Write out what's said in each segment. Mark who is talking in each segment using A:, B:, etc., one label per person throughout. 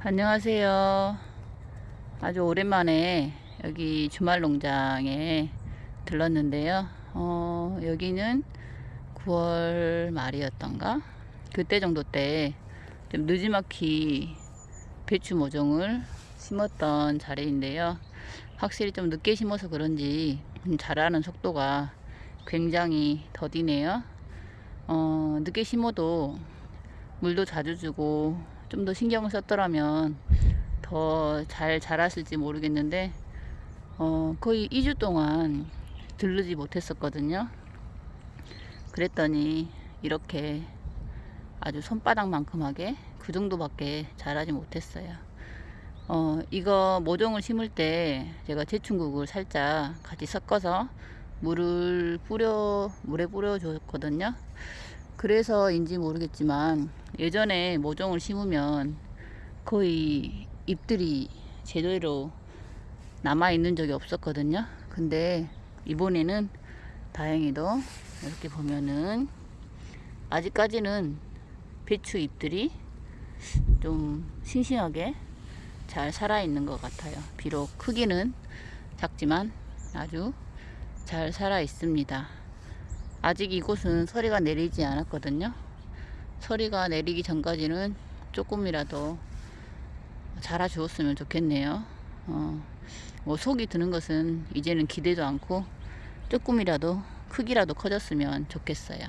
A: 안녕하세요. 아주 오랜만에 여기 주말 농장에 들렀는데요. 어, 여기는 9월 말이었던가? 그때 정도 때 좀 늦지막히 배추 모종을 심었던 자리인데요. 확실히 좀 늦게 심어서 그런지 자라는 속도가 굉장히 더디네요. 어, 늦게 심어도 물도 자주 주고 좀 더 신경을 썼더라면 더 잘 자랐을지 모르겠는데 어, 거의 2주 동안 들르지 못했었거든요. 그랬더니 이렇게 아주 손바닥만큼하게 그 정도밖에 자라지 못했어요. 어, 이거 모종을 심을 때 제가 제충국을 살짝 같이 섞어서 물을 뿌려 물에 뿌려 줬거든요. 그래서인지 모르겠지만 예전에 모종을 심으면 거의 잎들이 제대로 남아 있는 적이 없었거든요. 근데 이번에는 다행히도 이렇게 보면은 아직까지는 배추 잎들이 좀 싱싱하게 잘 살아 있는 것 같아요. 비록 크기는 작지만 아주 잘 살아 있습니다. 아직 이곳은 서리가 내리지 않았거든요. 서리가 내리기 전까지는 조금이라도 자라 주었으면 좋겠네요. 어, 뭐 속이 드는 것은 이제는 기대도 않고 조금이라도 크기라도 커졌으면 좋겠어요.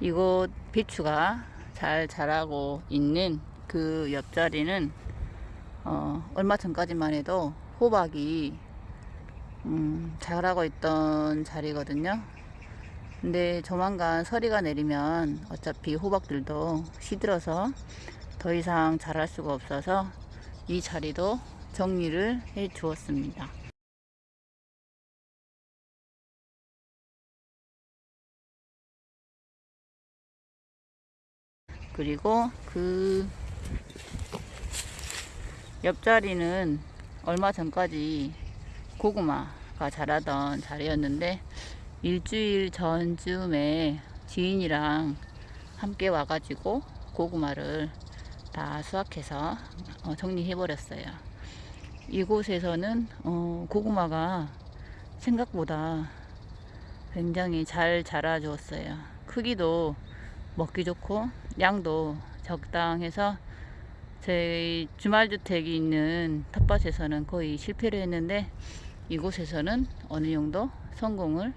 A: 이곳 배추가 잘 자라고 있는 그 옆자리는 어, 얼마 전까지만 해도 호박이 음, 자라고 있던 자리거든요. 근데 조만간 서리가 내리면 어차피 호박들도 시들어서 더 이상 자랄 수가 없어서 이 자리도 정리를 해 주었습니다. 그리고 그 옆자리는 얼마 전까지 고구마가 자라던 자리였는데 일주일 전쯤에 지인이랑 함께 와가지고 고구마를 다 수확해서 어, 정리해 버렸어요. 이곳에서는 어, 고구마가 생각보다 굉장히 잘 자라 주었어요. 크기도 먹기 좋고 양도 적당해서 저희 주말주택이 있는 텃밭에서는 거의 실패를 했는데 이곳에서는 어느 정도 성공을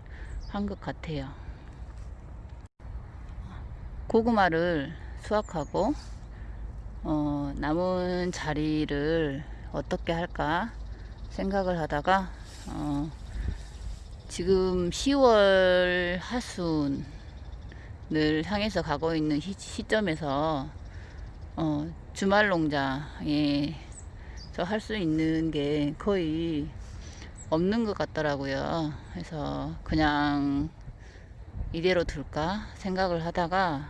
A: 한 것 같아요. 고구마를 수확하고 어, 남은 자리를 어떻게 할까 생각을 하다가 어, 지금 10월 하순을 향해서 가고 있는 시, 점에서 어, 주말 농장에 할수 있는 게 거의 없는 것 같더라고요. 그래서 그냥 이대로 둘까 생각을 하다가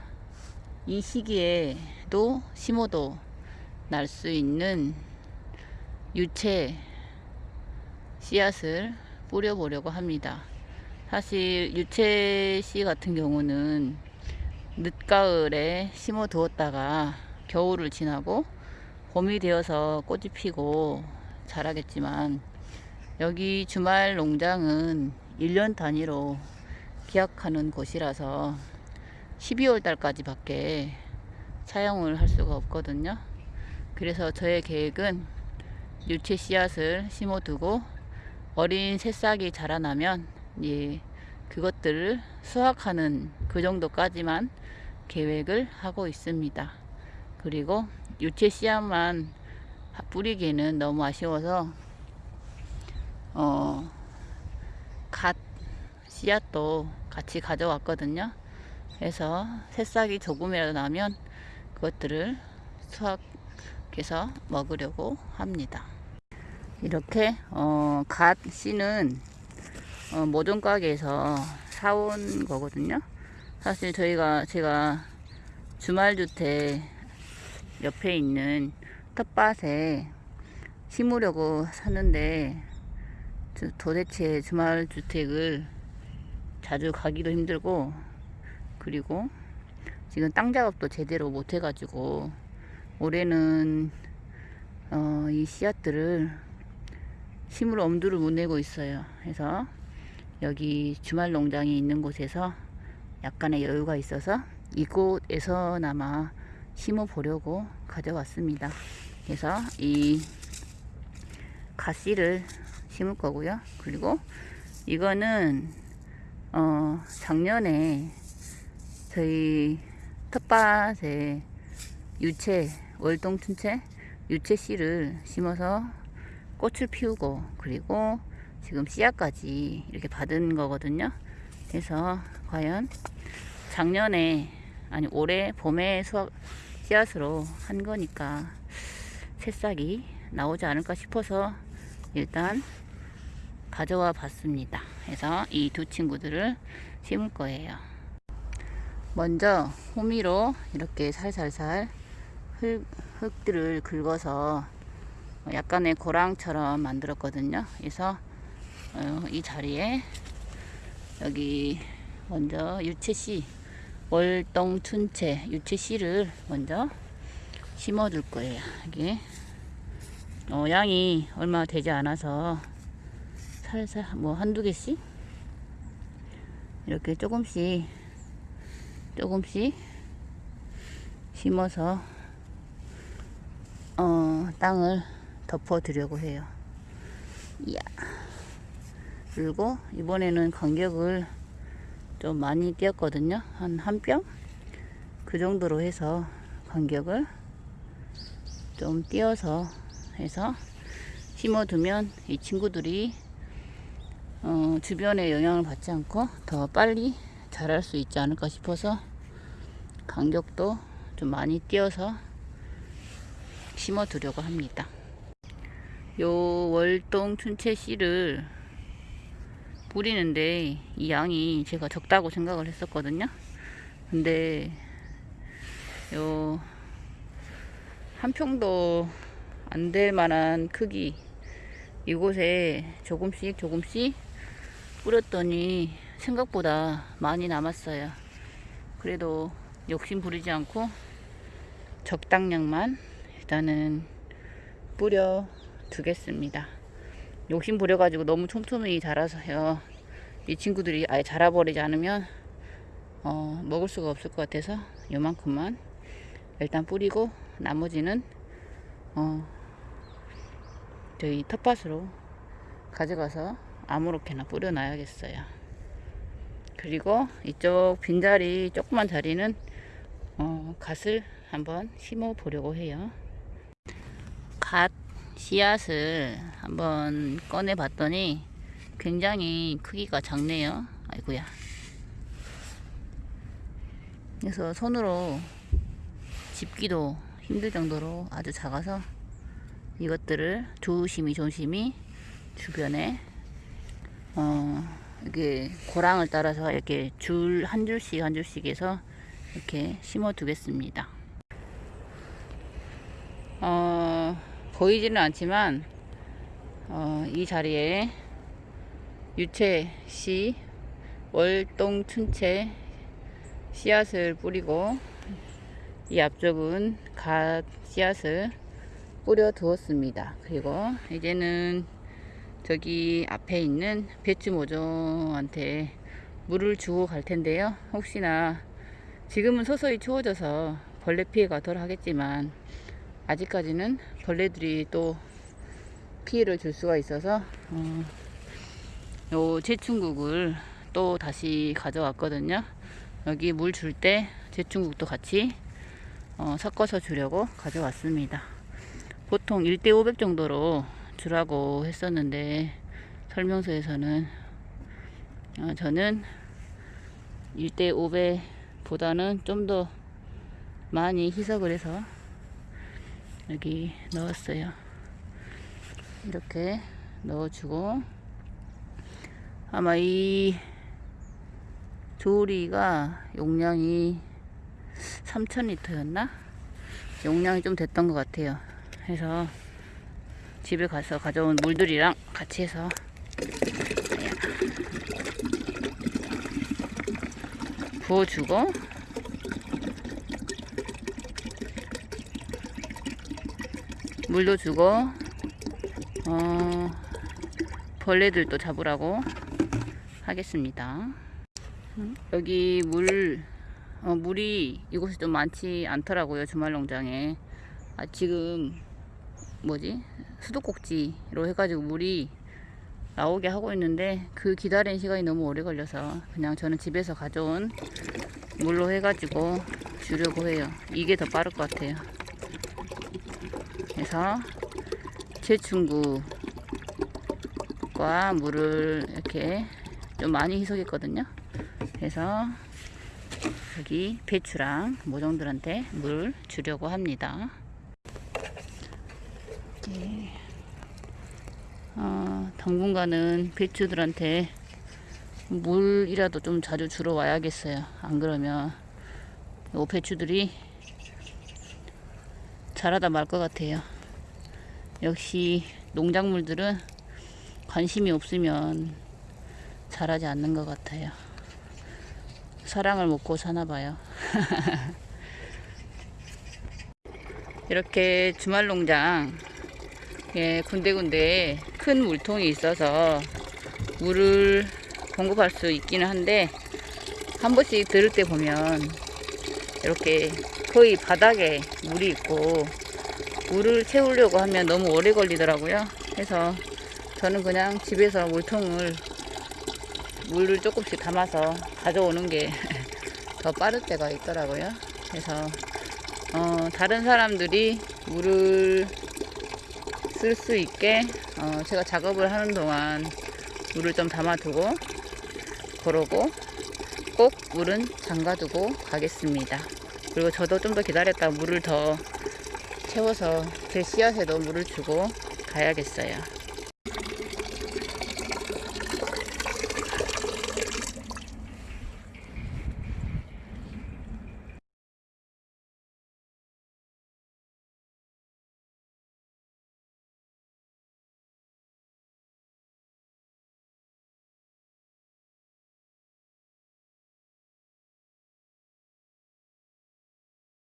A: 이 시기에도 심어도 날 수 있는 유채 씨앗을 뿌려보려고 합니다. 사실 유채 씨 같은 경우는 늦가을에 심어 두었다가 겨울을 지나고 봄이 되어서 꽃이 피고 자라겠지만 여기 주말 농장은 1년 단위로 계약하는 곳이라서 12월 달까지 밖에 사용을 할 수가 없거든요. 그래서 저의 계획은 유채 씨앗을 심어 두고 어린 새싹이 자라나면 예, 그것들을 수확하는 그 정도까지만 계획을 하고 있습니다. 그리고 유채 씨앗만 뿌리기에는 너무 아쉬워서 어, 갓 씨앗도 같이 가져왔거든요. 그래서 새싹이 조금이라도 나면 그것들을 수확해서 먹으려고 합니다. 이렇게 어, 갓 씨는 어, 모종 가게에서 사온 거거든요. 사실 저희가 제가 주말주택 옆에 있는 텃밭에 심으려고 샀는데 도대체 주말 주택을 자주 가기도 힘들고 그리고 지금 땅 작업도 제대로 못 해가지고 올해는 어, 이 씨앗들을 심을 엄두를 못 내고 있어요. 그래서 여기 주말 농장이 있는 곳에서 약간의 여유가 있어서 이곳에서나마 심어 보려고 가져왔습니다. 그래서 이 가씨를 심을 거고요. 그리고 이거는 어 작년에 저희 텃밭에 유채 월동 춘채 유채 씨를 심어서 꽃을 피우고 그리고 지금 씨앗까지 이렇게 받은 거거든요. 그래서 과연 작년에 아니 올해 봄에 수확 씨앗으로 한 거니까 새싹이 나오지 않을까 싶어서 일단 가져와 봤습니다. 그래서 이 두 친구들을 심을 거예요. 먼저 호미로 이렇게 살살살 흙, 흙들을 긁어서 약간의 고랑처럼 만들었거든요. 그래서 어, 이 자리에 여기 먼저 유채씨 월동 춘채 유채씨를 먼저 심어 줄 거예요. 여기 어, 양이 얼마 되지 않아서 살살 뭐 한두 개씩 이렇게 조금씩 조금씩 심어서 어, 땅을 덮어 드려고 해요. 이야. 그리고 이번에는 간격을 좀 많이 띄었거든요. 한 한 뼘? 그 정도로 해서 간격을 좀 띄어서 해서 심어두면 이 친구들이 어, 주변의 영향을 받지 않고 더 빨리 자랄 수 있지 않을까 싶어서 간격도 좀 많이 띄어서 심어 두려고 합니다. 요 월동 춘채 씨를 뿌리는데 이 양이 제가 적다고 생각을 했었거든요. 근데 요 한 평도 안 될 만한 크기 이곳에 조금씩 조금씩 뿌렸더니 생각보다 많이 남았어요. 그래도 욕심 부리지 않고 적당량만 일단은 뿌려 두겠습니다. 욕심 부려 가지고 너무 촘촘히 자라서요. 이 친구들이 아예 자라버리지 않으면 어, 먹을 수가 없을 것 같아서 요만큼만 일단 뿌리고 나머지는 어, 저희 텃밭으로 가져가서 아무렇게나 뿌려놔야겠어요. 그리고 이쪽 빈자리 조그만 자리는 어, 갓을 한번 심어 보려고 해요. 갓 씨앗을 한번 꺼내 봤더니 굉장히 크기가 작네요. 아이고야. 그래서 손으로 집기도 힘들 정도로 아주 작아서 이것들을 조심히 조심히 주변에 어 이게 고랑을 따라서 이렇게 줄 한 줄씩 한 줄씩 해서 이렇게 심어 두겠습니다. 어 보이지는 않지만 어, 이 자리에 유채 씨 월동 춘채 씨앗을 뿌리고 이 앞쪽은 갓 씨앗을 뿌려 두었습니다. 그리고 이제는 저기 앞에 있는 배추 모종한테 물을 주고 갈 텐데요. 혹시나 지금은 서서히 추워져서 벌레 피해가 덜 하겠지만 아직까지는 벌레들이 또 피해를 줄 수가 있어서 어, 요 제충국을 또 다시 가져왔거든요. 여기 물 줄 때 제충국도 같이 어, 섞어서 주려고 가져왔습니다. 보통 1대 500 정도로 주라고 했었는데 설명서에서는 어, 저는 1대 500 보다는 좀 더 많이 희석을 해서 여기 넣었어요. 이렇게 넣어주고 아마 이 조리가 용량이 3000리터였나? 용량이 좀 됐던 것 같아요. 그래서 집에 가서 가져온 물들이랑 같이 해서. 부어주고. 물도 주고. 어, 벌레들도 잡으라고 하겠습니다. 음, 여기 물 어, 물이 이곳에 좀 많지 않더라고요 주말 농장에. 아, 지금 뭐지? 수도꼭지로 해가지고 물이 나오게 하고 있는데 그 기다리는 시간이 너무 오래 걸려서 그냥 저는 집에서 가져온 물로 해가지고 주려고 해요. 이게 더 빠를 것 같아요. 그래서 제충구과 물을 이렇게 좀 많이 희석했거든요. 그래서 여기 배추랑 모종들한테 물 주려고 합니다 이렇게 어, 당분간은 배추들한테 물이라도 좀 자주 주러 와야겠어요. 안 그러면 요 배추들이 자라다 말 것 같아요. 역시 농작물들은 관심이 없으면 자라지 않는 것 같아요. 사랑을 먹고 사나 봐요. 이렇게 주말 농장 예, 군데군데 큰 물통이 있어서 물을 공급할 수 있기는 한데 한 번씩 들을 때 보면 이렇게 거의 바닥에 물이 있고 물을 채우려고 하면 너무 오래 걸리더라고요. 그래서 저는 그냥 집에서 물통을 물을 조금씩 담아서 가져오는 게 더 빠를 때가 있더라고요. 그래서 어, 다른 사람들이 물을 쓸 수 있게 어, 제가 작업을 하는 동안 물을 좀 담아두고 그러고 꼭 물은 잠가두고 가겠습니다. 그리고 저도 좀 더 기다렸다 물을 더 채워서 제 씨앗에도 물을 주고 가야겠어요.